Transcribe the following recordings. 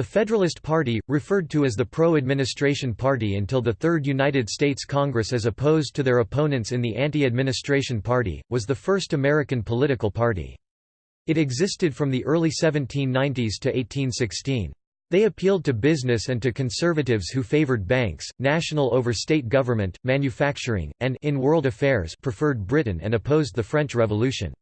The Federalist Party, referred to as the pro-administration party until the Third United States Congress as opposed to their opponents in the anti-administration party, was the first American political party. It existed from the early 1790s to 1816. They appealed to business and to conservatives who favored banks, national over state government, manufacturing, and in world affairs preferred Britain and opposed the French Revolution.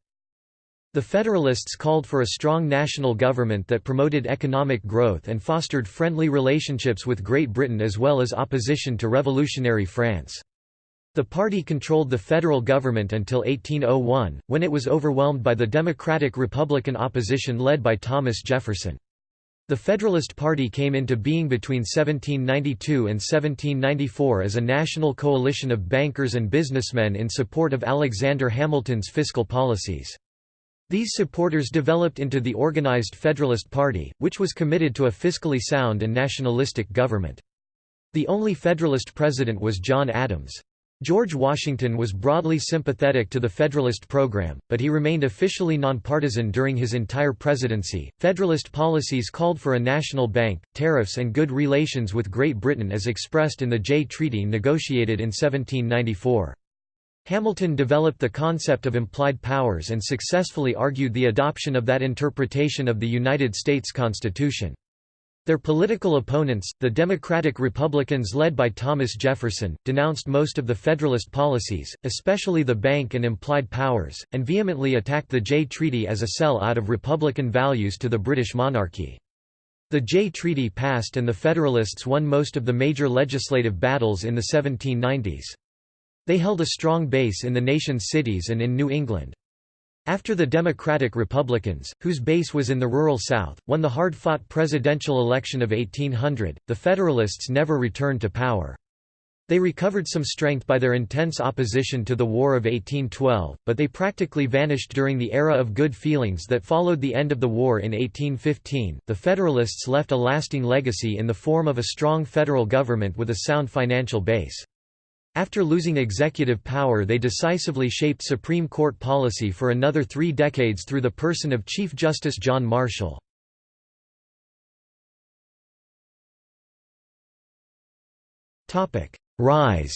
The Federalists called for a strong national government that promoted economic growth and fostered friendly relationships with Great Britain as well as opposition to revolutionary France. The party controlled the federal government until 1801, when it was overwhelmed by the Democratic-Republican opposition led by Thomas Jefferson. The Federalist Party came into being between 1792 and 1794 as a national coalition of bankers and businessmen in support of Alexander Hamilton's fiscal policies. These supporters developed into the organized Federalist Party, which was committed to a fiscally sound and nationalistic government. The only Federalist president was John Adams. George Washington was broadly sympathetic to the Federalist program, but he remained officially nonpartisan during his entire presidency. Federalist policies called for a national bank, tariffs, and good relations with Great Britain as expressed in the Jay Treaty negotiated in 1794. Hamilton developed the concept of implied powers and successfully argued the adoption of that interpretation of the United States Constitution. Their political opponents, the Democratic Republicans led by Thomas Jefferson, denounced most of the Federalist policies, especially the bank and implied powers, and vehemently attacked the Jay Treaty as a sell-out of Republican values to the British monarchy. The Jay Treaty passed and the Federalists won most of the major legislative battles in the 1790s. They held a strong base in the nation's cities and in New England. After the Democratic Republicans, whose base was in the rural South, won the hard-fought presidential election of 1800, the Federalists never returned to power. They recovered some strength by their intense opposition to the War of 1812, but they practically vanished during the era of good feelings that followed the end of the war in 1815. The Federalists left a lasting legacy in the form of a strong federal government with a sound financial base. After losing executive power they decisively shaped Supreme Court policy for another three decades through the person of Chief Justice John Marshall. Rise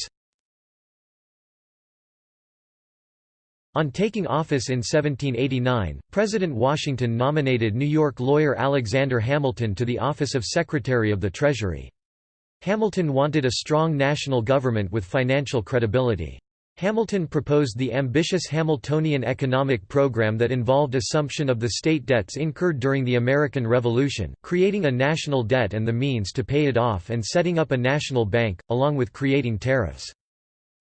On taking office in 1789, President Washington nominated New York lawyer Alexander Hamilton to the office of Secretary of the Treasury. Hamilton wanted a strong national government with financial credibility. Hamilton proposed the ambitious Hamiltonian economic program that involved assumption of the state debts incurred during the American Revolution, creating a national debt and the means to pay it off and setting up a national bank, along with creating tariffs.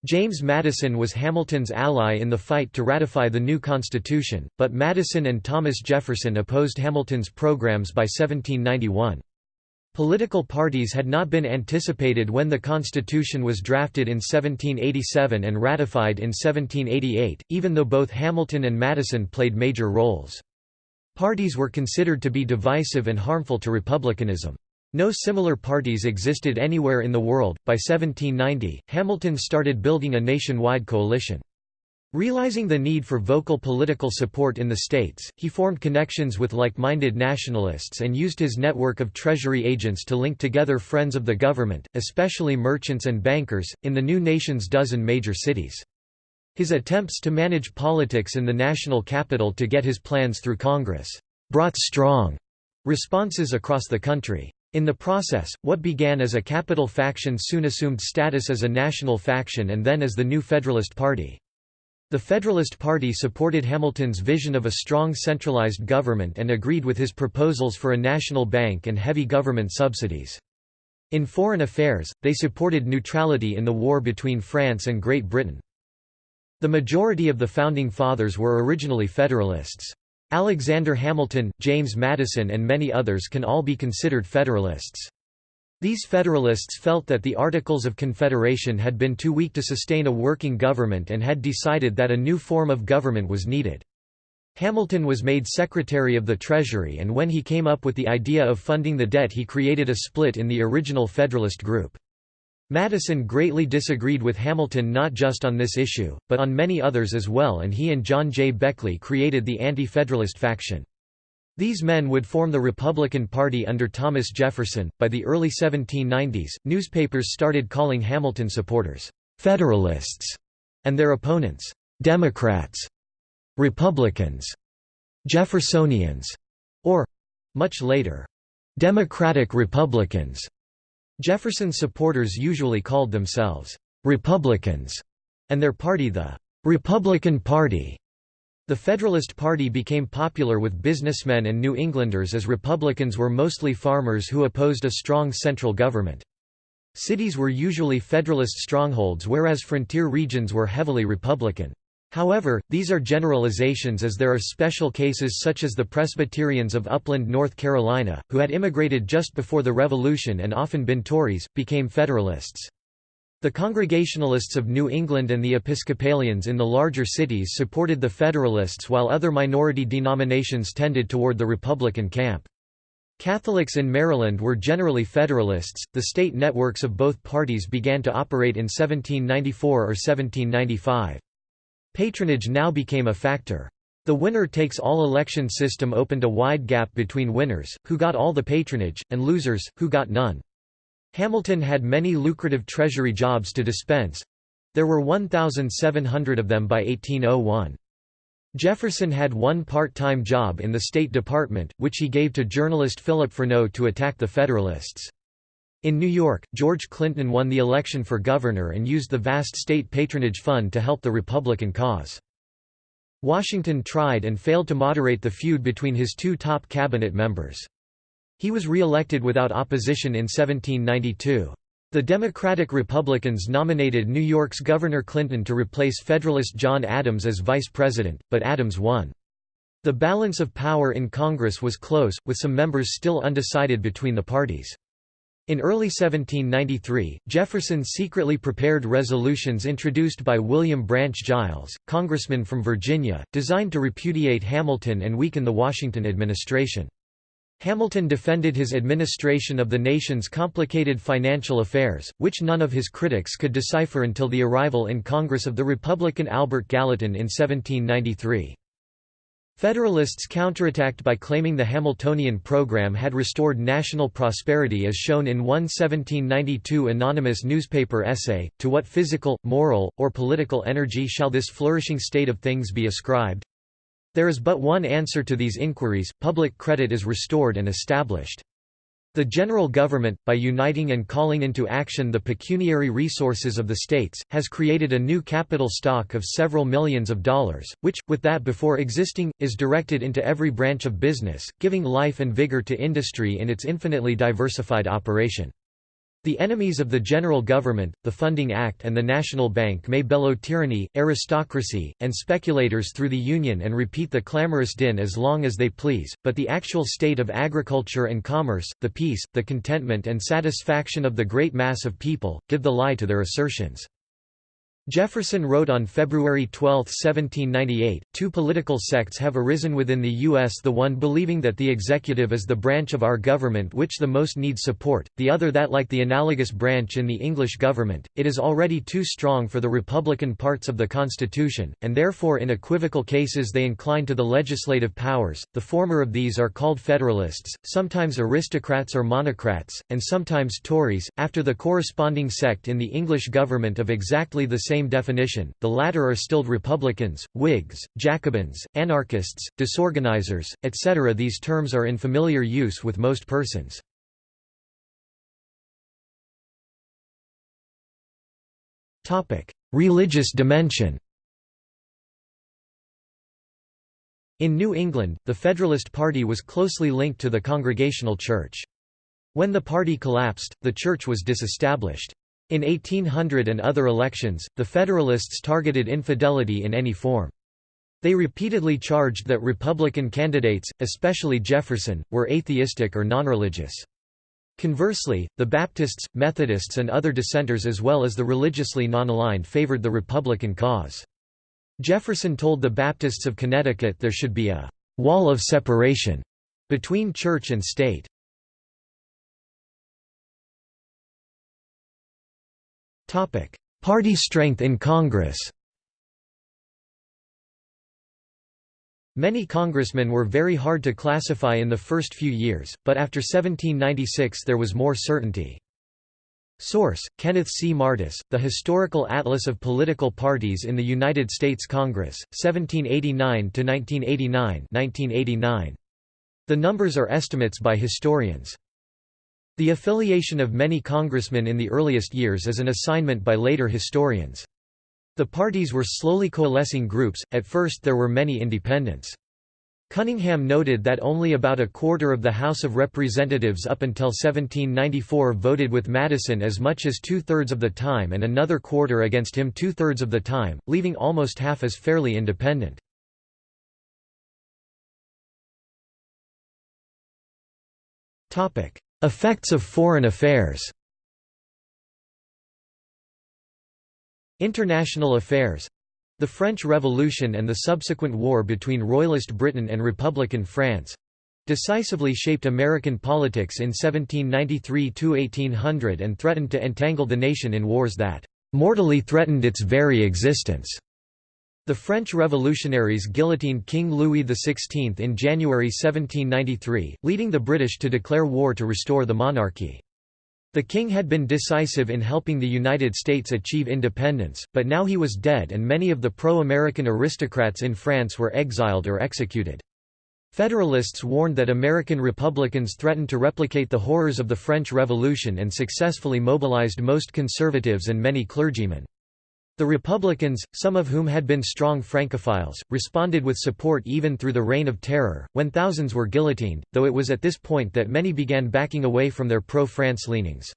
James Madison was Hamilton's ally in the fight to ratify the new Constitution, but Madison and Thomas Jefferson opposed Hamilton's programs by 1791. Political parties had not been anticipated when the Constitution was drafted in 1787 and ratified in 1788, even though both Hamilton and Madison played major roles. Parties were considered to be divisive and harmful to republicanism. No similar parties existed anywhere in the world. By 1790, Hamilton started building a nationwide coalition. Realizing the need for vocal political support in the states, he formed connections with like-minded nationalists and used his network of treasury agents to link together friends of the government, especially merchants and bankers, in the new nation's dozen major cities. His attempts to manage politics in the national capital to get his plans through Congress brought strong responses across the country. In the process, what began as a capital faction soon assumed status as a national faction and then as the new Federalist Party. The Federalist Party supported Hamilton's vision of a strong centralized government and agreed with his proposals for a national bank and heavy government subsidies. In foreign affairs, they supported neutrality in the war between France and Great Britain. The majority of the Founding Fathers were originally Federalists. Alexander Hamilton, James Madison and many others can all be considered Federalists. These Federalists felt that the Articles of Confederation had been too weak to sustain a working government and had decided that a new form of government was needed. Hamilton was made Secretary of the Treasury and when he came up with the idea of funding the debt he created a split in the original Federalist group. Madison greatly disagreed with Hamilton not just on this issue, but on many others as well and he and John J. Beckley created the Anti-Federalist faction. These men would form the Republican Party under Thomas Jefferson. By the early 1790s, newspapers started calling Hamilton supporters Federalists and their opponents Democrats, Republicans, Jeffersonians, or much later, Democratic Republicans. Jefferson supporters usually called themselves Republicans and their party the Republican Party. The Federalist Party became popular with businessmen and New Englanders as Republicans were mostly farmers who opposed a strong central government. Cities were usually Federalist strongholds whereas frontier regions were heavily Republican. However, these are generalizations as there are special cases such as the Presbyterians of Upland, North Carolina, who had immigrated just before the Revolution and often been Tories, became Federalists. The Congregationalists of New England and the Episcopalians in the larger cities supported the Federalists while other minority denominations tended toward the Republican camp. Catholics in Maryland were generally Federalists. The state networks of both parties began to operate in 1794 or 1795. Patronage now became a factor. The winner-takes-all election system opened a wide gap between winners, who got all the patronage, and losers, who got none. Hamilton had many lucrative treasury jobs to dispense. There were 1,700 of them by 1801. Jefferson had one part-time job in the State Department, which he gave to journalist Philip Freneau to attack the Federalists. In New York, George Clinton won the election for governor and used the vast state patronage fund to help the Republican cause. Washington tried and failed to moderate the feud between his two top cabinet members. He was re-elected without opposition in 1792. The Democratic Republicans nominated New York's Governor Clinton to replace Federalist John Adams as vice president, but Adams won. The balance of power in Congress was close, with some members still undecided between the parties. In early 1793, Jefferson secretly prepared resolutions introduced by William Branch Giles, congressman from Virginia, designed to repudiate Hamilton and weaken the Washington administration. Hamilton defended his administration of the nation's complicated financial affairs, which none of his critics could decipher until the arrival in Congress of the Republican Albert Gallatin in 1793. Federalists counterattacked by claiming the Hamiltonian program had restored national prosperity as shown in one 1792 anonymous newspaper essay, To what physical, moral, or political energy shall this flourishing state of things be ascribed? There is but one answer to these inquiries, public credit is restored and established. The general government, by uniting and calling into action the pecuniary resources of the states, has created a new capital stock of several millions of dollars, which, with that before existing, is directed into every branch of business, giving life and vigor to industry in its infinitely diversified operation. The enemies of the general government, the Funding Act and the National Bank may bellow tyranny, aristocracy, and speculators through the Union and repeat the clamorous din as long as they please, but the actual state of agriculture and commerce, the peace, the contentment and satisfaction of the great mass of people, give the lie to their assertions. Jefferson wrote on February 12, 1798, Two political sects have arisen within the U.S. the one believing that the executive is the branch of our government which the most needs support, the other that like the analogous branch in the English government, it is already too strong for the republican parts of the Constitution, and therefore in equivocal cases they incline to the legislative powers, the former of these are called Federalists, sometimes aristocrats or monocrats, and sometimes Tories, after the corresponding sect in the English government of exactly the same definition, the latter are stilled Republicans, Whigs, Jacobins, anarchists, disorganizers, etc. These terms are in familiar use with most persons. Religious dimension In New England, the Federalist Party was closely linked to the Congregational Church. When the party collapsed, the church was disestablished. In 1800 and other elections, the Federalists targeted infidelity in any form. They repeatedly charged that Republican candidates, especially Jefferson, were atheistic or nonreligious. Conversely, the Baptists, Methodists and other dissenters as well as the religiously non-aligned favored the Republican cause. Jefferson told the Baptists of Connecticut there should be a «wall of separation» between church and state. Party strength in Congress Many congressmen were very hard to classify in the first few years, but after 1796 there was more certainty. Source: Kenneth C. Martis, The Historical Atlas of Political Parties in the United States Congress, 1789 to 1989, 1989. The numbers are estimates by historians. The affiliation of many congressmen in the earliest years is an assignment by later historians. The parties were slowly coalescing groups, at first there were many independents. Cunningham noted that only about a quarter of the House of Representatives up until 1794 voted with Madison as much as two-thirds of the time and another quarter against him two-thirds of the time, leaving almost half as fairly independent. Effects of foreign affairs. International affairs. The French Revolution and the subsequent war between Royalist Britain and Republican France. Decisively shaped American politics in 1793–1800 and threatened to entangle the nation in wars that "...mortally threatened its very existence." The French revolutionaries guillotined King Louis XVI in January 1793, leading the British to declare war to restore the monarchy. The king had been decisive in helping the United States achieve independence, but now he was dead and many of the pro-American aristocrats in France were exiled or executed. Federalists warned that American Republicans threatened to replicate the horrors of the French Revolution and successfully mobilized most conservatives and many clergymen. The Republicans, some of whom had been strong Francophiles, responded with support even through the Reign of Terror, when thousands were guillotined, though it was at this point that many began backing away from their pro-France leanings.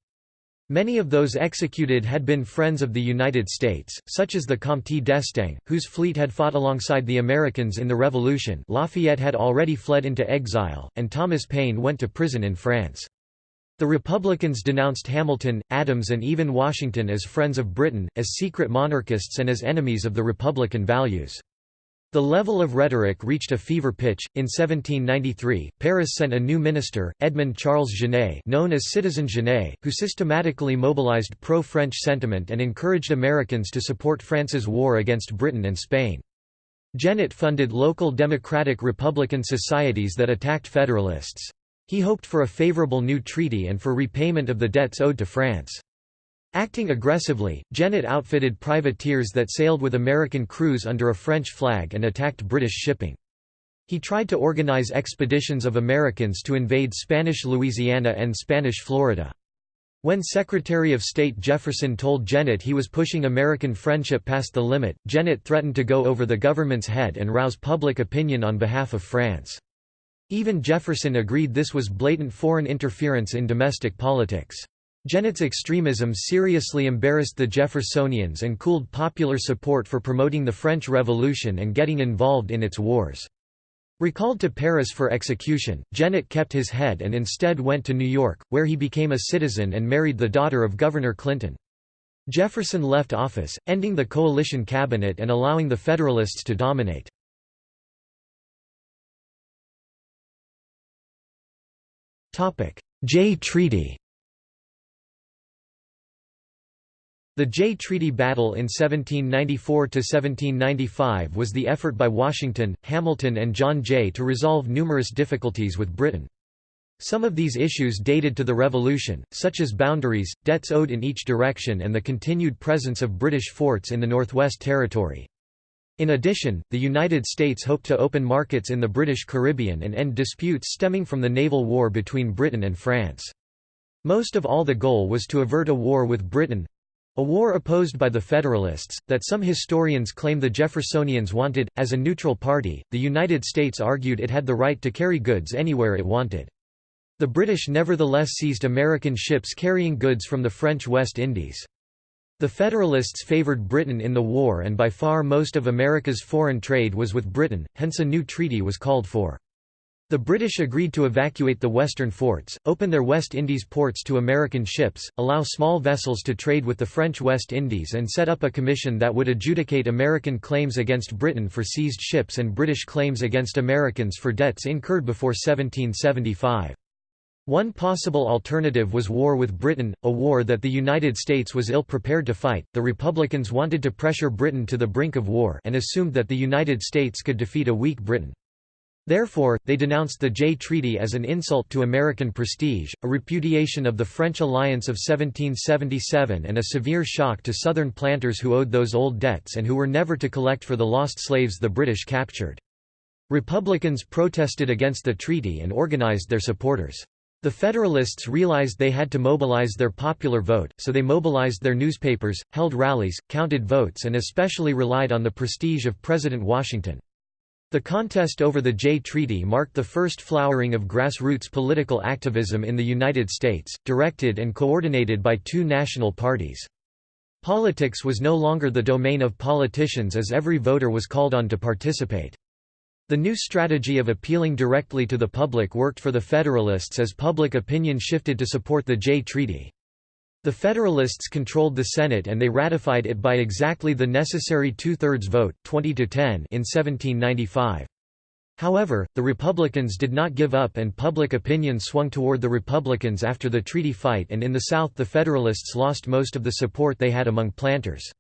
Many of those executed had been friends of the United States, such as the Comte d'Estaing, whose fleet had fought alongside the Americans in the Revolution Lafayette had already fled into exile, and Thomas Paine went to prison in France. The Republicans denounced Hamilton, Adams and even Washington as friends of Britain, as secret monarchists and as enemies of the Republican values. The level of rhetoric reached a fever pitch. In 1793, Paris sent a new minister, Edmond Charles Genet, known as Citizen Genet, who systematically mobilized pro-French sentiment and encouraged Americans to support France's war against Britain and Spain. Genet funded local democratic Republican societies that attacked Federalists. He hoped for a favorable new treaty and for repayment of the debts owed to France. Acting aggressively, Genet outfitted privateers that sailed with American crews under a French flag and attacked British shipping. He tried to organize expeditions of Americans to invade Spanish Louisiana and Spanish Florida. When Secretary of State Jefferson told Genet he was pushing American friendship past the limit, Genet threatened to go over the government's head and rouse public opinion on behalf of France. Even Jefferson agreed this was blatant foreign interference in domestic politics. Genet's extremism seriously embarrassed the Jeffersonians and cooled popular support for promoting the French Revolution and getting involved in its wars. Recalled to Paris for execution, Genet kept his head and instead went to New York, where he became a citizen and married the daughter of Governor Clinton. Jefferson left office, ending the coalition cabinet and allowing the Federalists to dominate. Jay Treaty The Jay Treaty Battle in 1794–1795 was the effort by Washington, Hamilton and John Jay to resolve numerous difficulties with Britain. Some of these issues dated to the Revolution, such as boundaries, debts owed in each direction and the continued presence of British forts in the Northwest Territory. In addition, the United States hoped to open markets in the British Caribbean and end disputes stemming from the naval war between Britain and France. Most of all the goal was to avert a war with Britain—a war opposed by the Federalists, that some historians claim the Jeffersonians wanted. As a neutral party, the United States argued it had the right to carry goods anywhere it wanted. The British nevertheless seized American ships carrying goods from the French West Indies. The Federalists favored Britain in the war and by far most of America's foreign trade was with Britain, hence a new treaty was called for. The British agreed to evacuate the western forts, open their West Indies ports to American ships, allow small vessels to trade with the French West Indies and set up a commission that would adjudicate American claims against Britain for seized ships and British claims against Americans for debts incurred before 1775. One possible alternative was war with Britain, a war that the United States was ill prepared to fight. The Republicans wanted to pressure Britain to the brink of war and assumed that the United States could defeat a weak Britain. Therefore, they denounced the Jay Treaty as an insult to American prestige, a repudiation of the French alliance of 1777 and a severe shock to Southern planters who owed those old debts and who were never to collect for the lost slaves the British captured. Republicans protested against the treaty and organized their supporters. The Federalists realized they had to mobilize their popular vote, so they mobilized their newspapers, held rallies, counted votes and especially relied on the prestige of President Washington. The contest over the Jay Treaty marked the first flowering of grassroots political activism in the United States, directed and coordinated by two national parties. Politics was no longer the domain of politicians as every voter was called on to participate. The new strategy of appealing directly to the public worked for the Federalists as public opinion shifted to support the Jay Treaty. The Federalists controlled the Senate and they ratified it by exactly the necessary two-thirds vote 20 to 10 in 1795. However, the Republicans did not give up and public opinion swung toward the Republicans after the treaty fight and in the South the Federalists lost most of the support they had among planters.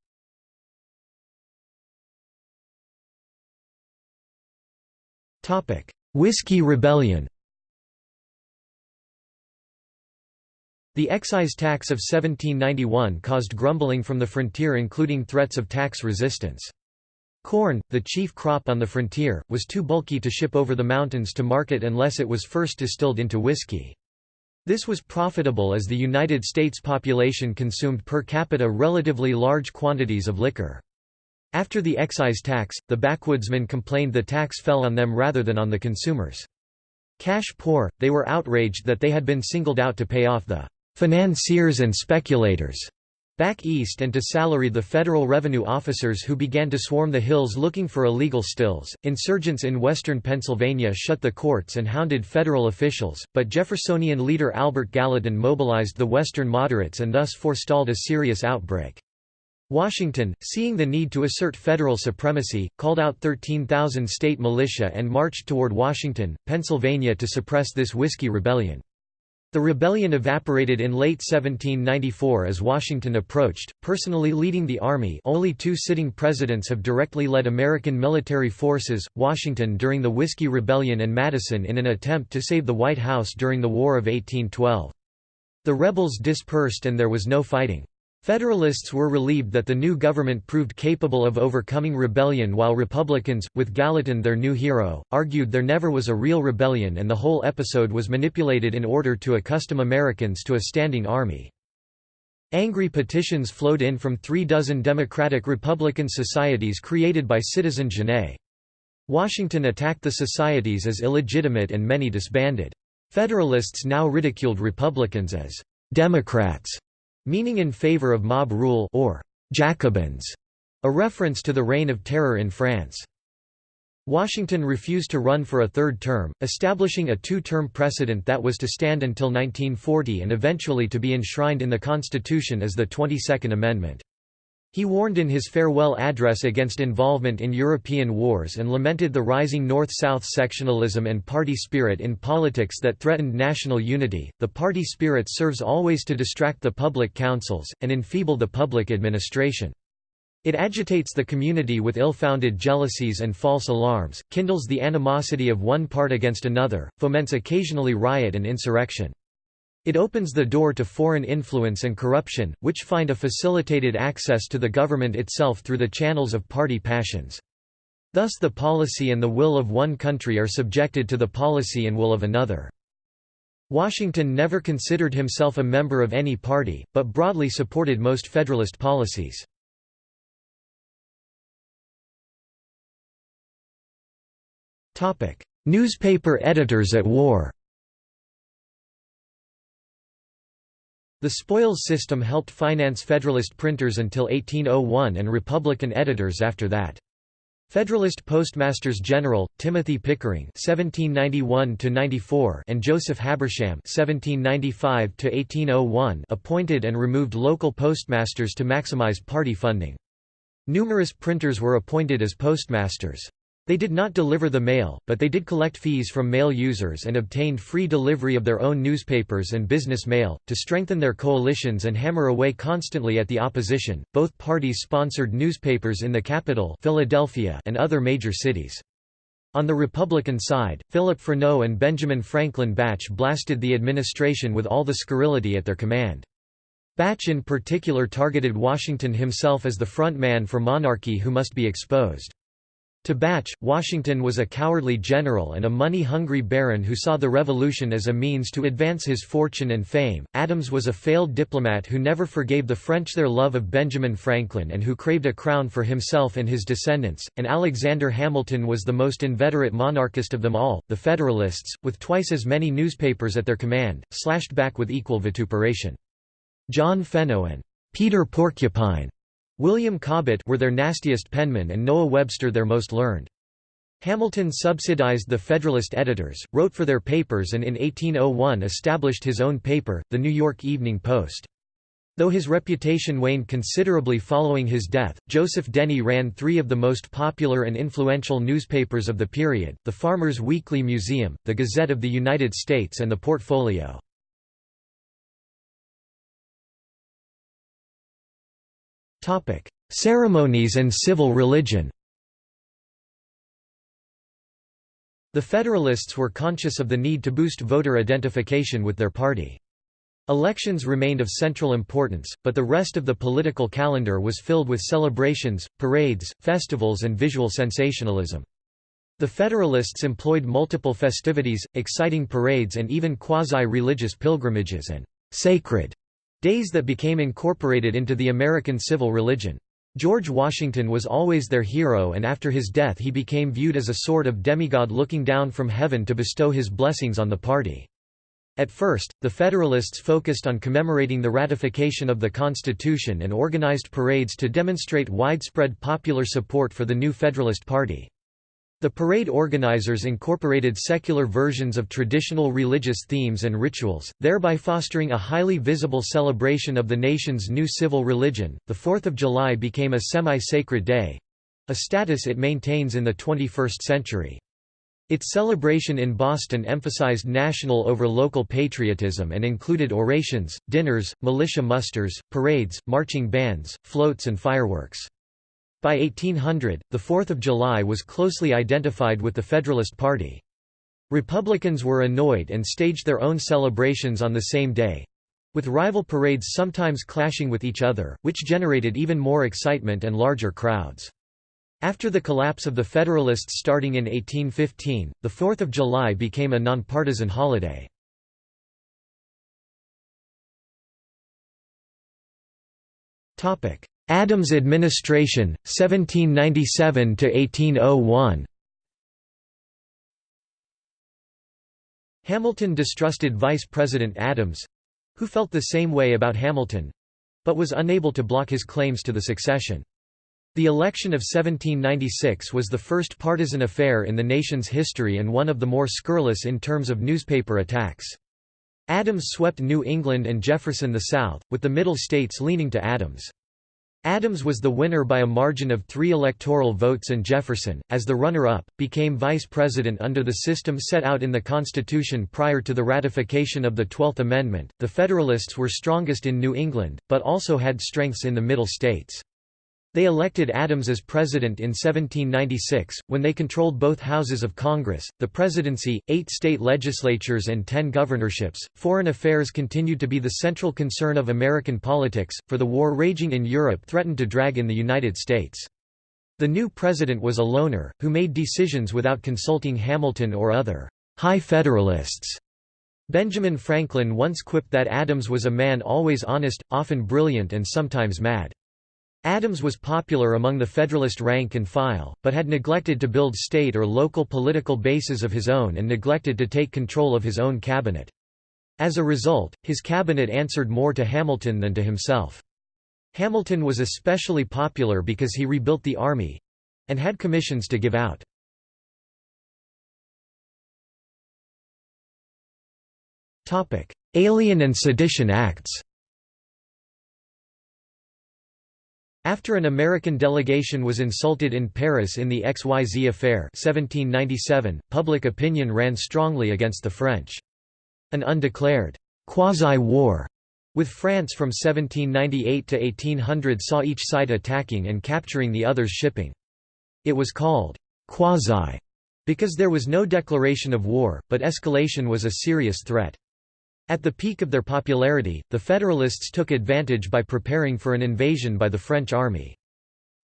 Whiskey Rebellion The excise tax of 1791 caused grumbling from the frontier including threats of tax resistance. Corn, the chief crop on the frontier, was too bulky to ship over the mountains to market unless it was first distilled into whiskey. This was profitable as the United States population consumed per capita relatively large quantities of liquor. After the excise tax, the backwoodsmen complained the tax fell on them rather than on the consumers. Cash poor, they were outraged that they had been singled out to pay off the financiers and speculators back east and to salary the federal revenue officers who began to swarm the hills looking for illegal stills. Insurgents in western Pennsylvania shut the courts and hounded federal officials, but Jeffersonian leader Albert Gallatin mobilized the western moderates and thus forestalled a serious outbreak. Washington, seeing the need to assert federal supremacy, called out 13,000 state militia and marched toward Washington, Pennsylvania to suppress this Whiskey Rebellion. The rebellion evaporated in late 1794 as Washington approached, personally leading the army only two sitting presidents have directly led American military forces, Washington during the Whiskey Rebellion and Madison in an attempt to save the White House during the War of 1812. The rebels dispersed and there was no fighting. Federalists were relieved that the new government proved capable of overcoming rebellion while Republicans, with Gallatin their new hero, argued there never was a real rebellion and the whole episode was manipulated in order to accustom Americans to a standing army. Angry petitions flowed in from three dozen Democratic-Republican societies created by Citizen Genet. Washington attacked the societies as illegitimate and many disbanded. Federalists now ridiculed Republicans as «Democrats» meaning in favor of mob rule or Jacobins, a reference to the Reign of Terror in France. Washington refused to run for a third term, establishing a two-term precedent that was to stand until 1940 and eventually to be enshrined in the Constitution as the 22nd Amendment. He warned in his farewell address against involvement in European wars and lamented the rising North-South sectionalism and party spirit in politics that threatened national unity. The party spirit serves always to distract the public councils, and enfeeble the public administration. It agitates the community with ill-founded jealousies and false alarms, kindles the animosity of one part against another, foments occasionally riot and insurrection. It opens the door to foreign influence and corruption, which find a facilitated access to the government itself through the channels of party passions. Thus the policy and the will of one country are subjected to the policy and will of another. Washington never considered himself a member of any party, but broadly supported most Federalist policies. Newspaper editors at war The spoils system helped finance Federalist printers until 1801 and Republican editors after that. Federalist Postmasters General Timothy Pickering (1791–94) and Joseph Habersham (1795–1801) appointed and removed local postmasters to maximize party funding. Numerous printers were appointed as postmasters. They did not deliver the mail, but they did collect fees from mail users and obtained free delivery of their own newspapers and business mail. To strengthen their coalitions and hammer away constantly at the opposition, both parties sponsored newspapers in the capital Philadelphia and other major cities. On the Republican side, Philip Freneau and Benjamin Franklin Bache blasted the administration with all the scurrility at their command. Bache in particular targeted Washington himself as the front man for monarchy who must be exposed. To Bache, Washington was a cowardly general and a money-hungry baron who saw the revolution as a means to advance his fortune and fame. Adams was a failed diplomat who never forgave the French their love of Benjamin Franklin and who craved a crown for himself and his descendants, and Alexander Hamilton was the most inveterate monarchist of them all. The Federalists, with twice as many newspapers at their command, slashed back with equal vituperation. John Fenno and Peter Porcupine William Cobbett were their nastiest penmen and Noah Webster their most learned. Hamilton subsidized the Federalist editors, wrote for their papers and in 1801 established his own paper, the New York Evening Post. Though his reputation waned considerably following his death, Joseph Dennie ran three of the most popular and influential newspapers of the period, the Farmers Weekly Museum, the Gazette of the United States and the Portfolio. Ceremonies and civil religion The Federalists were conscious of the need to boost voter identification with their party. Elections remained of central importance, but the rest of the political calendar was filled with celebrations, parades, festivals and visual sensationalism. The Federalists employed multiple festivities, exciting parades and even quasi-religious pilgrimages and «sacred» Days that became incorporated into the American civil religion. George Washington was always their hero and after his death he became viewed as a sort of demigod looking down from heaven to bestow his blessings on the party. At first, the Federalists focused on commemorating the ratification of the Constitution and organized parades to demonstrate widespread popular support for the new Federalist Party. The parade organizers incorporated secular versions of traditional religious themes and rituals, thereby fostering a highly visible celebration of the nation's new civil religion. The 4th of July became a semi-sacred day a status it maintains in the 21st century. Its celebration in Boston emphasized national over local patriotism and included orations, dinners, militia musters, parades, marching bands, floats and fireworks. By 1800, the 4th of July was closely identified with the Federalist Party. Republicans were annoyed and staged their own celebrations on the same day—with rival parades sometimes clashing with each other, which generated even more excitement and larger crowds. After the collapse of the Federalists starting in 1815, the 4th of July became a nonpartisan holiday. Adams administration, 1797–1801 Hamilton distrusted Vice President Adams—who felt the same way about Hamilton—but was unable to block his claims to the succession. The election of 1796 was the first partisan affair in the nation's history and one of the more scurrilous in terms of newspaper attacks. Adams swept New England and Jefferson the South, with the Middle States leaning to Adams. Adams was the winner by a margin of three electoral votes and Jefferson, as the runner-up, became vice president under the system set out in the Constitution prior to the ratification of the Twelfth Amendment. The Federalists were strongest in New England, but also had strengths in the Middle states. They elected Adams as president in 1796, when they controlled both houses of Congress, the presidency, eight state legislatures and ten governorships. Foreign affairs continued to be the central concern of American politics, for the war raging in Europe threatened to drag in the United States. The new president was a loner, who made decisions without consulting Hamilton or other high Federalists. Benjamin Franklin once quipped that Adams was a man always honest, often brilliant and sometimes mad. Adams was popular among the Federalist rank and file, but had neglected to build state or local political bases of his own and neglected to take control of his own cabinet. As a result, his cabinet answered more to Hamilton than to himself. Hamilton was especially popular because he rebuilt the army—and had commissions to give out. Alien and Sedition Acts After an American delegation was insulted in Paris in the XYZ affair 1797, public opinion ran strongly against the French. An undeclared quasi-war with France from 1798 to 1800 saw each side attacking and capturing the other's shipping. It was called quasi Because there was no declaration of war, but escalation was a serious threat. At the peak of their popularity, the Federalists took advantage by preparing for an invasion by the French army.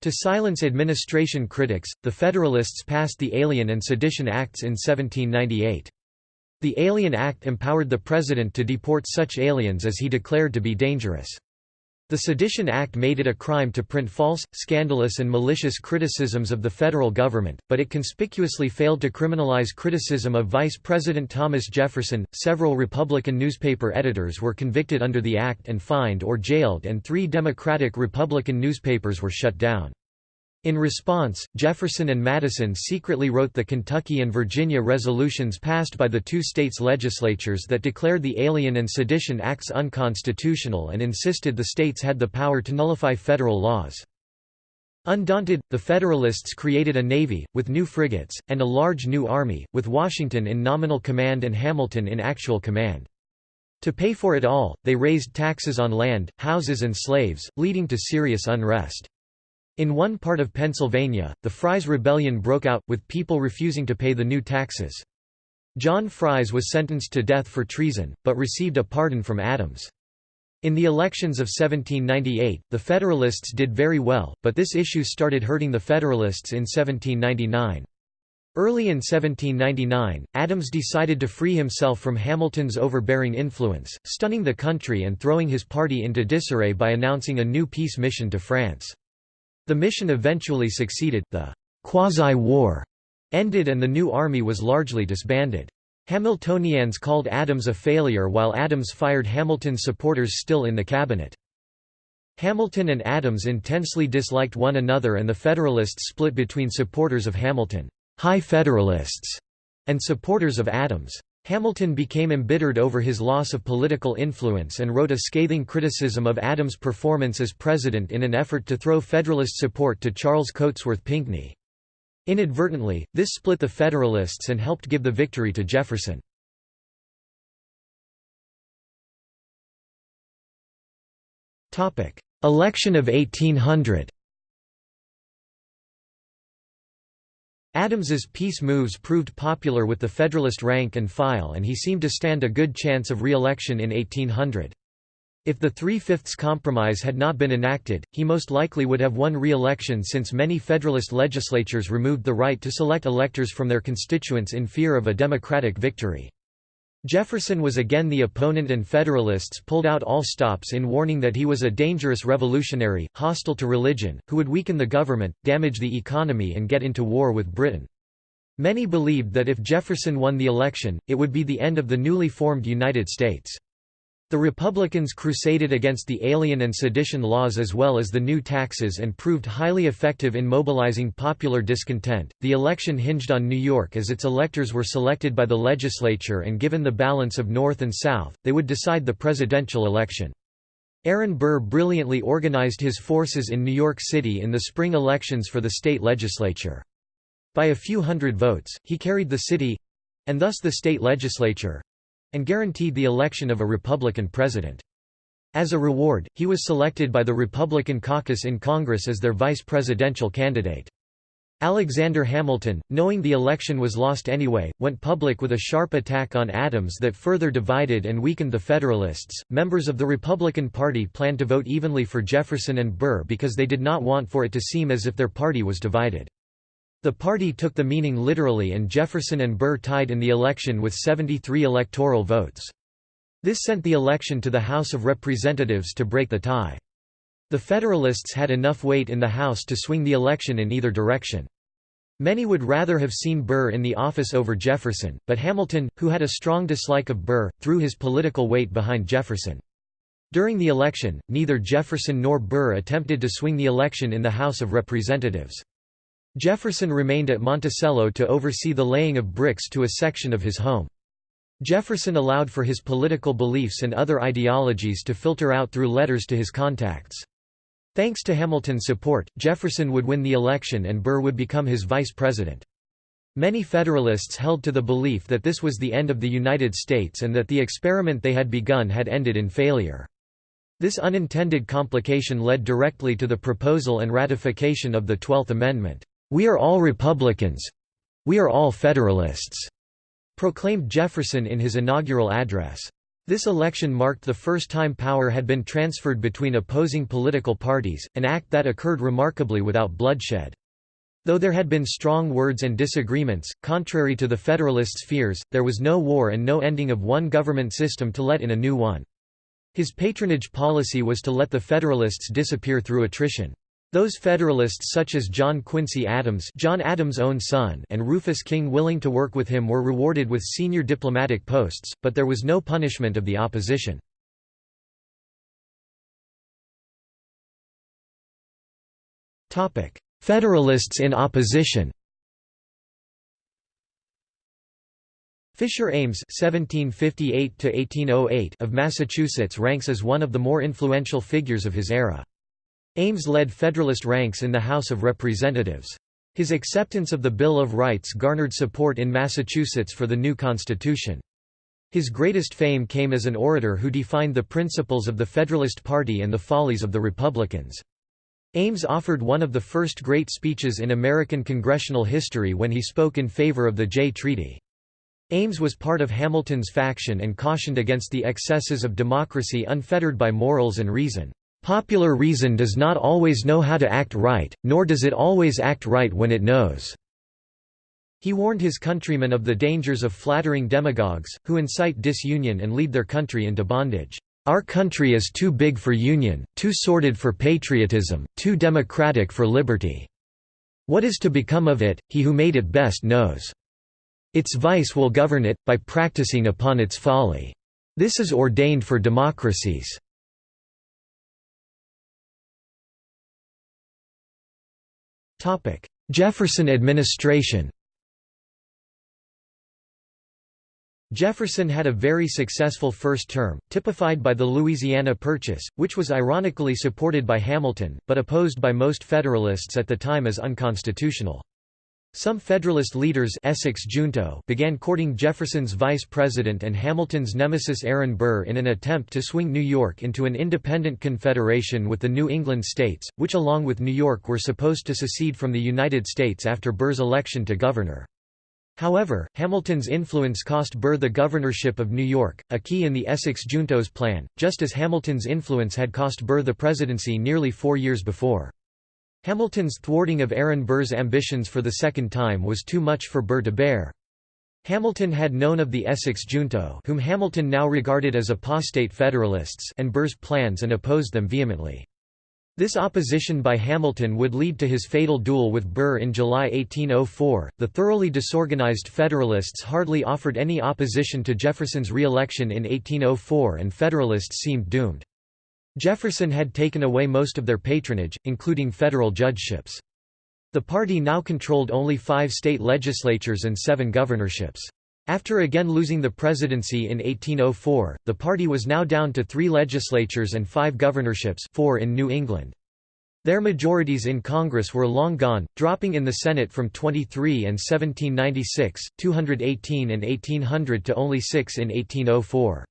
To silence administration critics, the Federalists passed the Alien and Sedition Acts in 1798. The Alien Act empowered the president to deport such aliens as he declared to be dangerous. The Sedition Act made it a crime to print false, scandalous and malicious criticisms of the federal government, but it conspicuously failed to criminalize criticism of Vice President Thomas Jefferson. Several Republican newspaper editors were convicted under the act and fined or jailed and 3 Democratic Republican newspapers were shut down. In response, Jefferson and Madison secretly wrote the Kentucky and Virginia resolutions passed by the two states' legislatures that declared the Alien and Sedition Acts unconstitutional and insisted the states had the power to nullify federal laws. Undaunted, the Federalists created a navy, with new frigates, and a large new army, with Washington in nominal command and Hamilton in actual command. To pay for it all, they raised taxes on land, houses and slaves, leading to serious unrest. In one part of Pennsylvania, the Fries Rebellion broke out, with people refusing to pay the new taxes. John Fries was sentenced to death for treason, but received a pardon from Adams. In the elections of 1798, the Federalists did very well, but this issue started hurting the Federalists in 1799. Early in 1799, Adams decided to free himself from Hamilton's overbearing influence, stunning the country and throwing his party into disarray by announcing a new peace mission to France. The mission eventually succeeded, the quasi-war ended and the new army was largely disbanded. Hamiltonians called Adams a failure while Adams fired Hamilton's supporters still in the cabinet. Hamilton and Adams intensely disliked one another and the Federalists split between supporters of Hamilton high Federalists", and supporters of Adams. Hamilton became embittered over his loss of political influence and wrote a scathing criticism of Adams' performance as president in an effort to throw Federalist support to Charles Cotesworth Pinckney. Inadvertently, this split the Federalists and helped give the victory to Jefferson. Election of 1800 Adams's peace moves proved popular with the Federalist rank and file and he seemed to stand a good chance of re-election in 1800. If the Three-Fifths Compromise had not been enacted, he most likely would have won re-election since many Federalist legislatures removed the right to select electors from their constituents in fear of a Democratic victory. Jefferson was again the opponent and Federalists pulled out all stops in warning that he was a dangerous revolutionary, hostile to religion, who would weaken the government, damage the economy and get into war with Britain. Many believed that if Jefferson won the election, it would be the end of the newly formed United States. The Republicans crusaded against the Alien and Sedition laws as well as the new taxes and proved highly effective in mobilizing popular discontent. The election hinged on New York as its electors were selected by the legislature and given the balance of North and South, they would decide the presidential election. Aaron Burr brilliantly organized his forces in New York City in the spring elections for the state legislature. By a few hundred votes, he carried the city—and thus the state legislature, and guaranteed the election of a Republican president. As a reward, he was selected by the Republican caucus in Congress as their vice presidential candidate. Alexander Hamilton, knowing the election was lost anyway, went public with a sharp attack on Adams that further divided and weakened the Federalists. Members of the Republican Party planned to vote evenly for Jefferson and Burr because they did not want for it to seem as if their party was divided. The party took the meaning literally and Jefferson and Burr tied in the election with 73 electoral votes. This sent the election to the House of Representatives to break the tie. The Federalists had enough weight in the House to swing the election in either direction. Many would rather have seen Burr in the office over Jefferson, but Hamilton, who had a strong dislike of Burr, threw his political weight behind Jefferson. During the election, neither Jefferson nor Burr attempted to swing the election in the House of Representatives. Jefferson remained at Monticello to oversee the laying of bricks to a section of his home. Jefferson allowed for his political beliefs and other ideologies to filter out through letters to his contacts. Thanks to Hamilton's support, Jefferson would win the election and Burr would become his vice president. Many Federalists held to the belief that this was the end of the United States and that the experiment they had begun had ended in failure. This unintended complication led directly to the proposal and ratification of the Twelfth Amendment. We are all Republicans. "'We are all Federalists'", proclaimed Jefferson in his inaugural address. This election marked the first time power had been transferred between opposing political parties, an act that occurred remarkably without bloodshed. Though there had been strong words and disagreements, contrary to the Federalists' fears, there was no war and no ending of one government system to let in a new one. His patronage policy was to let the Federalists disappear through attrition. Those Federalists such as John Quincy Adams John Adams' own son and Rufus King willing to work with him were rewarded with senior diplomatic posts, but there was no punishment of the opposition. Topic: Federalists in opposition Fisher Ames (1758–1808) of Massachusetts ranks as one of the more influential figures of his era. Ames led Federalist ranks in the House of Representatives. His acceptance of the Bill of Rights garnered support in Massachusetts for the new Constitution. His greatest fame came as an orator who defined the principles of the Federalist Party and the follies of the Republicans. Ames offered one of the first great speeches in American congressional history when he spoke in favor of the Jay Treaty. Ames was part of Hamilton's faction and cautioned against the excesses of democracy unfettered by morals and reason. Popular reason does not always know how to act right, nor does it always act right when it knows." He warned his countrymen of the dangers of flattering demagogues, who incite disunion and lead their country into bondage. Our country is too big for union, too sordid for patriotism, too democratic for liberty. What is to become of it, he who made it best knows. Its vice will govern it, by practicing upon its folly. This is ordained for democracies. Jefferson administration Jefferson had a very successful first term, typified by the Louisiana Purchase, which was ironically supported by Hamilton, but opposed by most Federalists at the time as unconstitutional. Some Federalist leaders Essex Junto began courting Jefferson's vice president and Hamilton's nemesis Aaron Burr in an attempt to swing New York into an independent confederation with the New England states, which along with New York were supposed to secede from the United States after Burr's election to governor. However, Hamilton's influence cost Burr the governorship of New York, a key in the Essex Junto's plan, just as Hamilton's influence had cost Burr the presidency nearly four years before. Hamilton's thwarting of Aaron Burr's ambitions for the second time was too much for Burr to bear. Hamilton had known of the Essex Junto whom Hamilton now regarded as apostate Federalists and Burr's plans and opposed them vehemently. This opposition by Hamilton would lead to his fatal duel with Burr in July 1804. The thoroughly disorganized Federalists hardly offered any opposition to Jefferson's re-election in 1804 and Federalists seemed doomed. Jefferson had taken away most of their patronage, including federal judgeships. The party now controlled only five state legislatures and seven governorships. After again losing the presidency in 1804, the party was now down to three legislatures and five governorships four in New England. Their majorities in Congress were long gone, dropping in the Senate from 23 in 1796, 218 in 1800 to only six in 1804.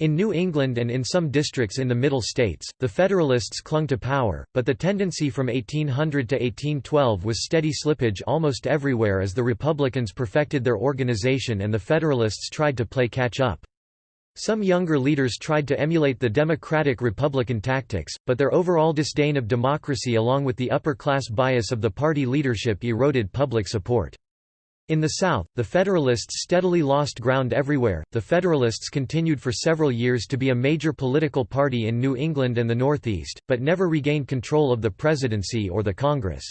In New England and in some districts in the Middle States, the Federalists clung to power, but the tendency from 1800 to 1812 was steady slippage almost everywhere as the Republicans perfected their organization and the Federalists tried to play catch-up. Some younger leaders tried to emulate the Democratic-Republican tactics, but their overall disdain of democracy along with the upper-class bias of the party leadership eroded public support. In the South, the Federalists steadily lost ground everywhere. The Federalists continued for several years to be a major political party in New England and the Northeast, but never regained control of the presidency or the Congress.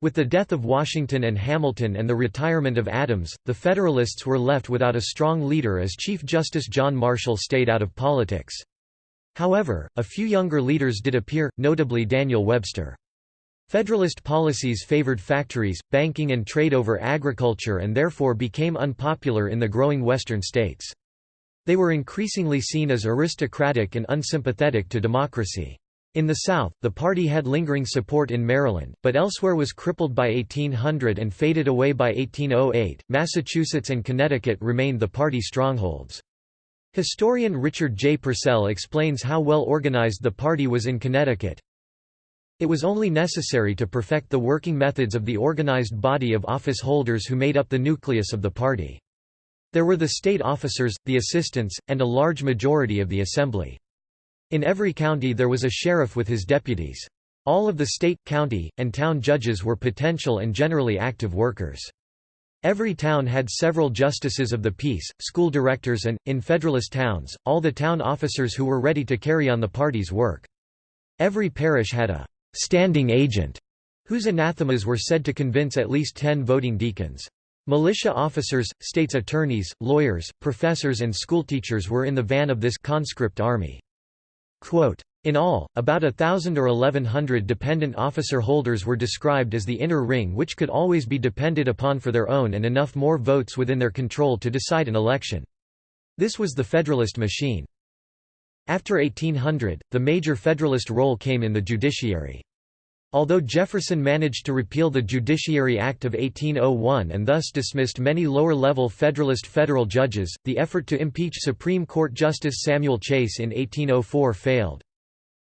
With the death of Washington and Hamilton and the retirement of Adams, the Federalists were left without a strong leader as Chief Justice John Marshall stayed out of politics. However, a few younger leaders did appear, notably Daniel Webster. Federalist policies favored factories, banking and trade over agriculture and therefore became unpopular in the growing western states. They were increasingly seen as aristocratic and unsympathetic to democracy. In the South, the party had lingering support in Maryland, but elsewhere was crippled by 1800 and faded away by 1808. Massachusetts and Connecticut remained the party strongholds. Historian Richard J. Purcell explains how well organized the party was in Connecticut. It was only necessary to perfect the working methods of the organized body of office holders who made up the nucleus of the party. There were the state officers, the assistants, and a large majority of the assembly. In every county there was a sheriff with his deputies. All of the state, county, and town judges were potential and generally active workers. Every town had several justices of the peace, school directors and, in Federalist towns, all the town officers who were ready to carry on the party's work. Every parish had a «standing agent» whose anathemas were said to convince at least ten voting deacons. Militia officers, state's attorneys, lawyers, professors and schoolteachers were in the van of this conscript army. Quote, in all, about a thousand or eleven hundred dependent officer holders were described as the inner ring which could always be depended upon for their own and enough more votes within their control to decide an election. This was the Federalist machine. After 1800, the major Federalist role came in the judiciary. Although Jefferson managed to repeal the Judiciary Act of 1801 and thus dismissed many lower-level Federalist federal judges, the effort to impeach Supreme Court Justice Samuel Chase in 1804 failed.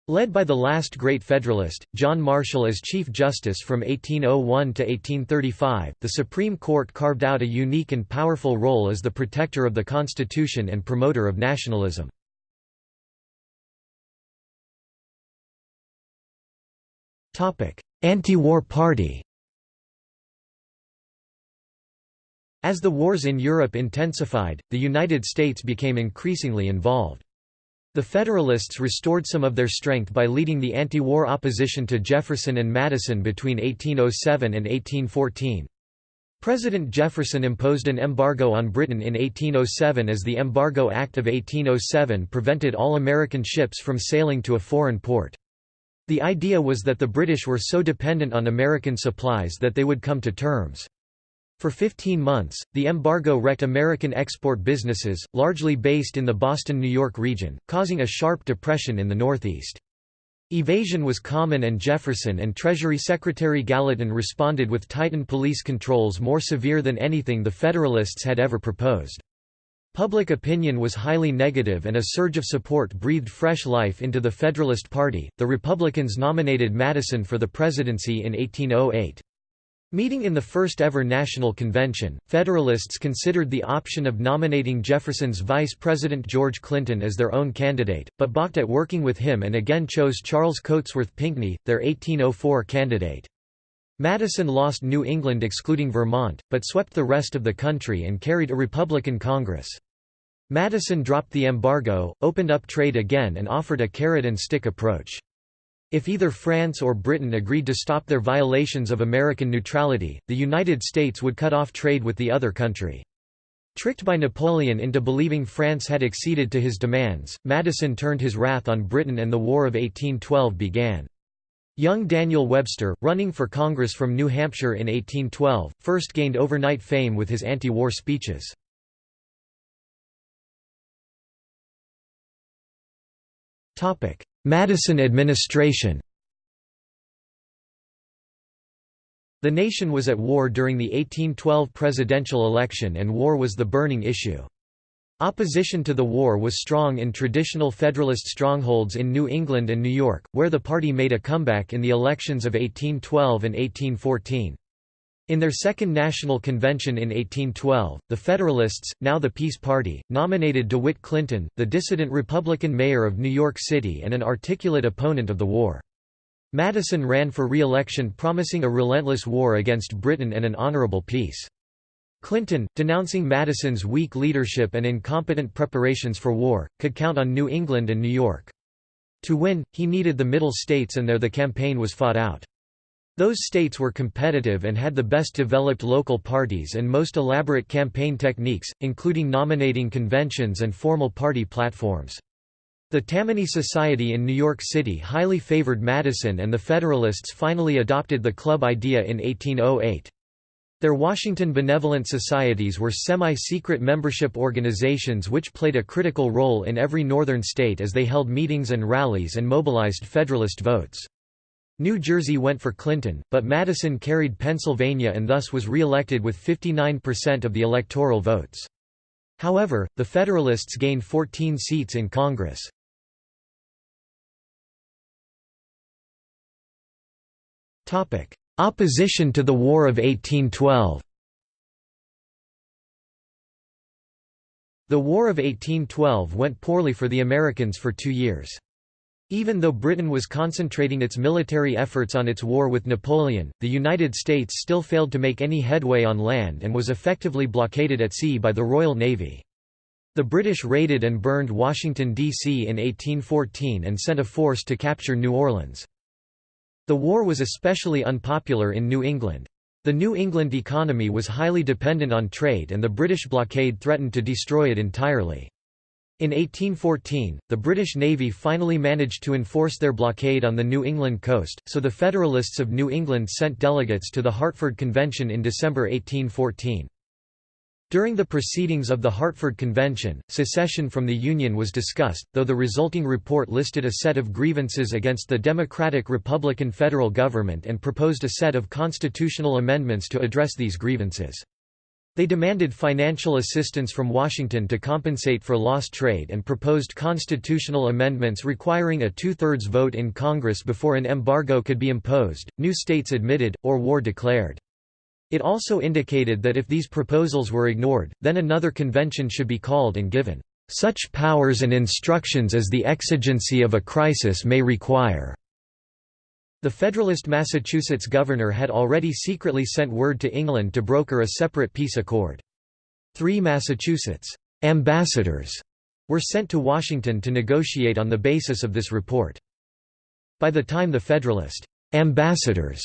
Led by the last great Federalist, John Marshall as Chief Justice from 1801 to 1835, the Supreme Court carved out a unique and powerful role as the protector of the Constitution and promoter of nationalism. Anti-war party As the wars in Europe intensified, the United States became increasingly involved. The Federalists restored some of their strength by leading the anti-war opposition to Jefferson and Madison between 1807 and 1814. President Jefferson imposed an embargo on Britain in 1807 as the Embargo Act of 1807 prevented all American ships from sailing to a foreign port. The idea was that the British were so dependent on American supplies that they would come to terms. For 15 months, the embargo wrecked American export businesses, largely based in the Boston-New York region, causing a sharp depression in the Northeast. Evasion was common and Jefferson and Treasury Secretary Gallatin responded with tightened police controls more severe than anything the Federalists had ever proposed. Public opinion was highly negative and a surge of support breathed fresh life into the Federalist Party. The Republicans nominated Madison for the presidency in 1808. Meeting in the first ever national convention, Federalists considered the option of nominating Jefferson's Vice President George Clinton as their own candidate, but balked at working with him and again chose Charles Cotesworth Pinckney, their 1804 candidate. Madison lost New England excluding Vermont, but swept the rest of the country and carried a Republican Congress. Madison dropped the embargo, opened up trade again and offered a carrot-and-stick approach. If either France or Britain agreed to stop their violations of American neutrality, the United States would cut off trade with the other country. Tricked by Napoleon into believing France had acceded to his demands, Madison turned his wrath on Britain and the War of 1812 began. Young Daniel Webster, running for Congress from New Hampshire in 1812, first gained overnight fame with his anti-war speeches. Madison administration The nation was at war during the 1812 presidential election and war was the burning issue. Opposition to the war was strong in traditional Federalist strongholds in New England and New York, where the party made a comeback in the elections of 1812 and 1814. In their second national convention in 1812, the Federalists, now the Peace Party, nominated DeWitt Clinton, the dissident Republican mayor of New York City and an articulate opponent of the war. Madison ran for re-election promising a relentless war against Britain and an honorable peace. Clinton, denouncing Madison's weak leadership and incompetent preparations for war, could count on New England and New York. To win, he needed the Middle States and there the campaign was fought out. Those states were competitive and had the best developed local parties and most elaborate campaign techniques, including nominating conventions and formal party platforms. The Tammany Society in New York City highly favored Madison and the Federalists finally adopted the club idea in 1808. Their Washington Benevolent Societies were semi-secret membership organizations which played a critical role in every northern state as they held meetings and rallies and mobilized Federalist votes. New Jersey went for Clinton, but Madison carried Pennsylvania and thus was re-elected with 59% of the electoral votes. However, the Federalists gained 14 seats in Congress. Opposition to the War of 1812 The War of 1812 went poorly for the Americans for two years. Even though Britain was concentrating its military efforts on its war with Napoleon, the United States still failed to make any headway on land and was effectively blockaded at sea by the Royal Navy. The British raided and burned Washington, D.C. in 1814 and sent a force to capture New Orleans. The war was especially unpopular in New England. The New England economy was highly dependent on trade and the British blockade threatened to destroy it entirely. In 1814, the British Navy finally managed to enforce their blockade on the New England coast, so the Federalists of New England sent delegates to the Hartford Convention in December 1814. During the proceedings of the Hartford Convention, secession from the Union was discussed, though the resulting report listed a set of grievances against the Democratic-Republican federal government and proposed a set of constitutional amendments to address these grievances. They demanded financial assistance from Washington to compensate for lost trade and proposed constitutional amendments requiring a two-thirds vote in Congress before an embargo could be imposed, new states admitted, or war declared. It also indicated that if these proposals were ignored, then another convention should be called and given, "...such powers and instructions as the exigency of a crisis may require." The Federalist Massachusetts governor had already secretly sent word to England to broker a separate peace accord. Three Massachusetts ambassadors were sent to Washington to negotiate on the basis of this report. By the time the Federalist ambassadors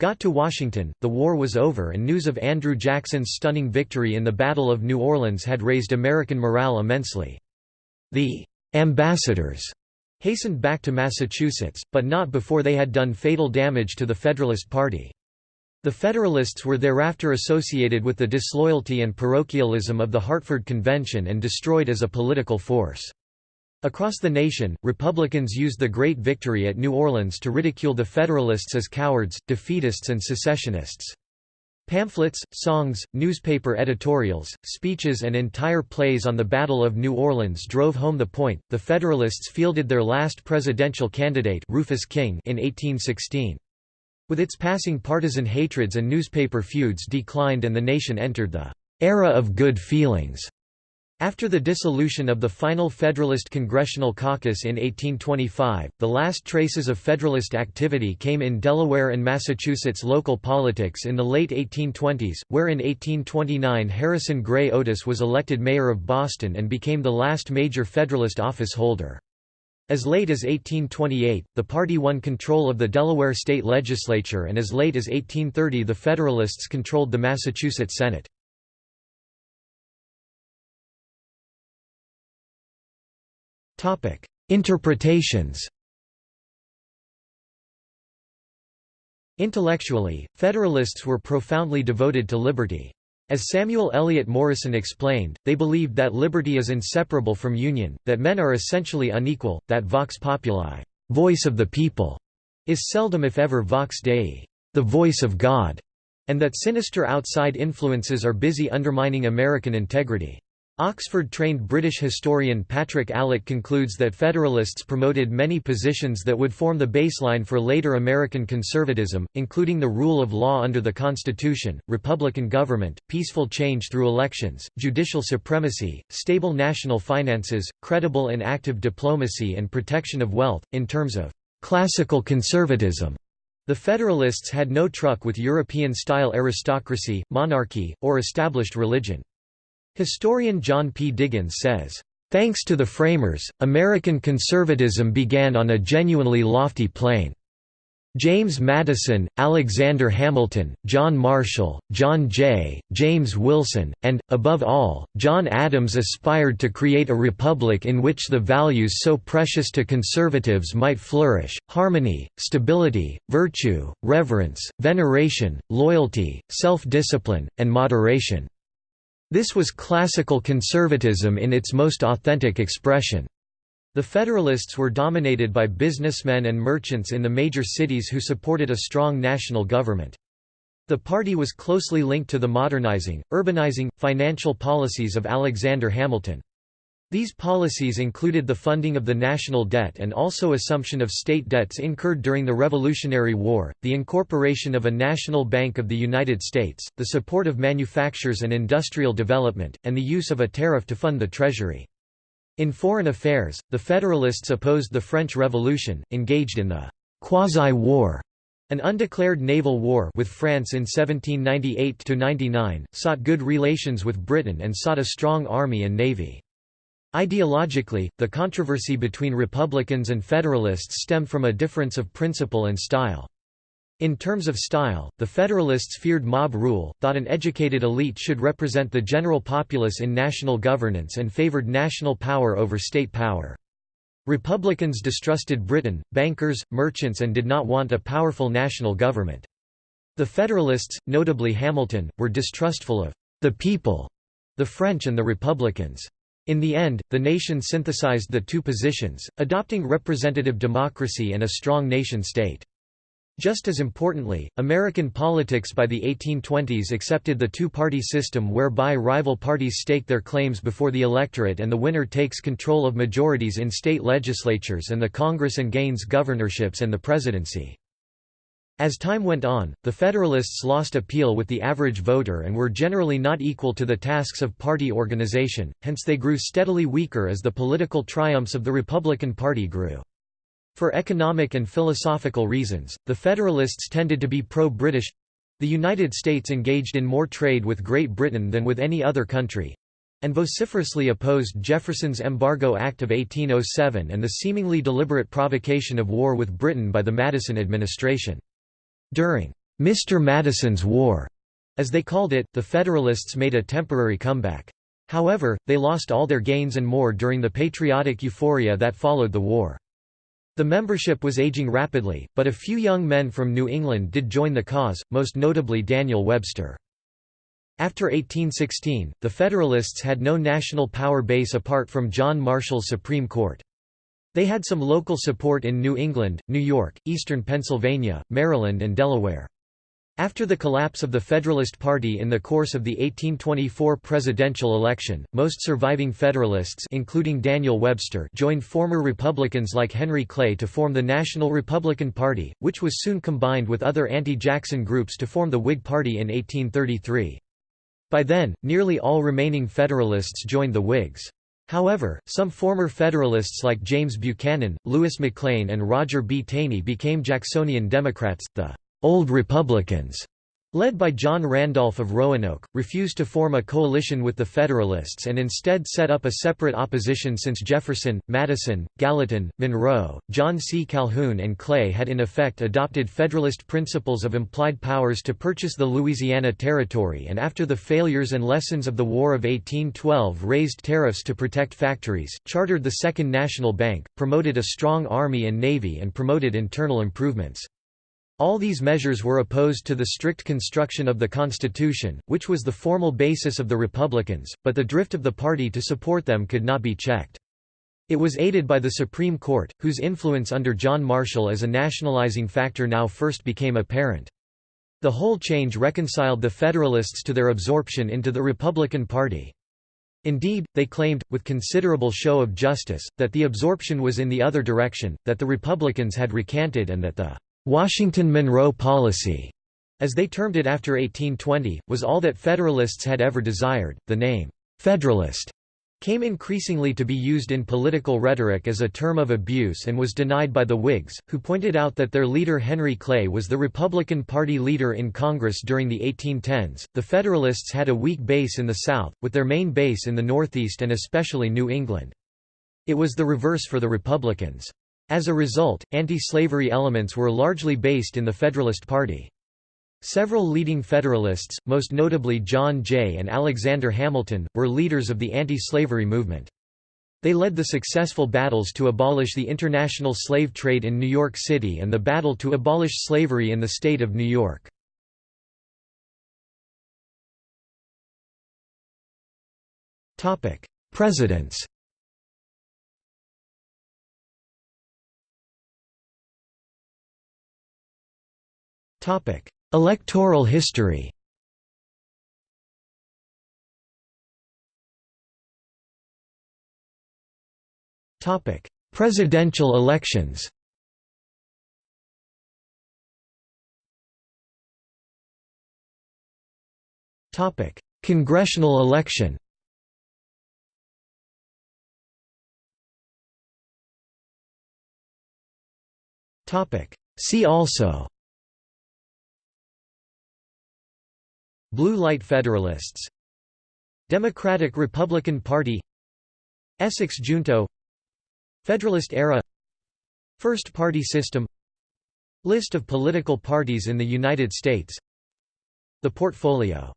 got to Washington, the war was over and news of Andrew Jackson's stunning victory in the Battle of New Orleans had raised American morale immensely. The ambassadors hastened back to Massachusetts, but not before they had done fatal damage to the Federalist Party. The Federalists were thereafter associated with the disloyalty and parochialism of the Hartford Convention and destroyed as a political force. Across the nation, Republicans used the Great Victory at New Orleans to ridicule the Federalists as cowards, defeatists and secessionists. Pamphlets, songs, newspaper editorials, speeches and entire plays on the Battle of New Orleans drove home the point. The Federalists fielded their last presidential candidate, Rufus King, in 1816. With its passing partisan hatreds and newspaper feuds declined and the nation entered the era of good feelings. After the dissolution of the final Federalist Congressional Caucus in 1825, the last traces of Federalist activity came in Delaware and Massachusetts local politics in the late 1820s, where in 1829 Harrison Gray Otis was elected mayor of Boston and became the last major Federalist office holder. As late as 1828, the party won control of the Delaware state legislature and as late as 1830 the Federalists controlled the Massachusetts Senate. Interpretations Intellectually, Federalists were profoundly devoted to liberty. As Samuel Eliot Morison explained, they believed that liberty is inseparable from union, that men are essentially unequal, that vox populi voice of the people", is seldom if ever vox dei the voice of God", and that sinister outside influences are busy undermining American integrity. Oxford-trained British historian Patrick Allitt concludes that Federalists promoted many positions that would form the baseline for later American conservatism, including the rule of law under the Constitution, republican government, peaceful change through elections, judicial supremacy, stable national finances, credible and active diplomacy and protection of wealth. In terms of classical conservatism, the Federalists had no truck with European-style aristocracy, monarchy, or established religion. Historian John P. Diggins says, "...thanks to the framers, American conservatism began on a genuinely lofty plane. James Madison, Alexander Hamilton, John Marshall, John Jay, James Wilson, and, above all, John Adams aspired to create a republic in which the values so precious to conservatives might flourish, harmony, stability, virtue, reverence, veneration, loyalty, self-discipline, and moderation." This was classical conservatism in its most authentic expression. The Federalists were dominated by businessmen and merchants in the major cities who supported a strong national government. The party was closely linked to the modernizing, urbanizing, financial policies of Alexander Hamilton. These policies included the funding of the national debt and also assumption of state debts incurred during the Revolutionary War, the incorporation of a national bank of the United States, the support of manufactures and industrial development, and the use of a tariff to fund the treasury. In foreign affairs, the Federalists opposed the French Revolution, engaged in the «quasi-war» An undeclared naval war with France in 1798–99, sought good relations with Britain and sought a strong army and navy. Ideologically, the controversy between Republicans and Federalists stemmed from a difference of principle and style. In terms of style, the Federalists feared mob rule, thought an educated elite should represent the general populace in national governance and favored national power over state power. Republicans distrusted Britain, bankers, merchants and did not want a powerful national government. The Federalists, notably Hamilton, were distrustful of the people, the French and the Republicans. In the end, the nation synthesized the two positions, adopting representative democracy and a strong nation-state. Just as importantly, American politics by the 1820s accepted the two-party system whereby rival parties stake their claims before the electorate and the winner takes control of majorities in state legislatures and the Congress and gains governorships and the presidency. As time went on, the Federalists lost appeal with the average voter and were generally not equal to the tasks of party organization, hence they grew steadily weaker as the political triumphs of the Republican Party grew. For economic and philosophical reasons, the Federalists tended to be pro-British—the United States engaged in more trade with Great Britain than with any other country, and vociferously opposed Jefferson's Embargo Act of 1807 and the seemingly deliberate provocation of war with Britain by the Madison administration. During Mr. Madison's War, as they called it, the Federalists made a temporary comeback. However, they lost all their gains and more during the patriotic euphoria that followed the war. The membership was aging rapidly, but a few young men from New England did join the cause, most notably Daniel Webster. After 1816, the Federalists had no national power base apart from John Marshall's Supreme Court. They had some local support in New England, New York, eastern Pennsylvania, Maryland and Delaware. After the collapse of the Federalist Party in the course of the 1824 presidential election, most surviving Federalists including Daniel Webster joined former Republicans like Henry Clay to form the National Republican Party, which was soon combined with other anti-Jackson groups to form the Whig Party in 1833. By then, nearly all remaining Federalists joined the Whigs. However, some former Federalists like James Buchanan, Louis McLane and Roger B. Taney became Jacksonian Democrats, the «Old Republicans», led by John Randolph of Roanoke, refused to form a coalition with the Federalists and instead set up a separate opposition since Jefferson, Madison, Gallatin, Monroe, John C. Calhoun and Clay had in effect adopted Federalist principles of implied powers to purchase the Louisiana Territory and after the failures and lessons of the War of 1812 raised tariffs to protect factories, chartered the Second National Bank, promoted a strong army and navy and promoted internal improvements. All these measures were opposed to the strict construction of the Constitution, which was the formal basis of the Republicans, but the drift of the party to support them could not be checked. It was aided by the Supreme Court, whose influence under John Marshall as a nationalizing factor now first became apparent. The whole change reconciled the Federalists to their absorption into the Republican Party. Indeed, they claimed, with considerable show of justice, that the absorption was in the other direction, that the Republicans had recanted and that the Washington Monroe policy, as they termed it after 1820, was all that Federalists had ever desired. The name, Federalist, came increasingly to be used in political rhetoric as a term of abuse and was denied by the Whigs, who pointed out that their leader Henry Clay was the Republican Party leader in Congress during the 1810s. The Federalists had a weak base in the South, with their main base in the Northeast and especially New England. It was the reverse for the Republicans. As a result, anti-slavery elements were largely based in the Federalist Party. Several leading Federalists, most notably John Jay and Alexander Hamilton, were leaders of the anti-slavery movement. They led the successful battles to abolish the international slave trade in New York City and the battle to abolish slavery in the state of New York. Presidents Electoral history. Presidential elections. Topic: Congressional election. See also Blue Light Federalists. Democratic-Republican Party. Essex Junto. Federalist era. First party system. List of political parties in the United States. The portfolio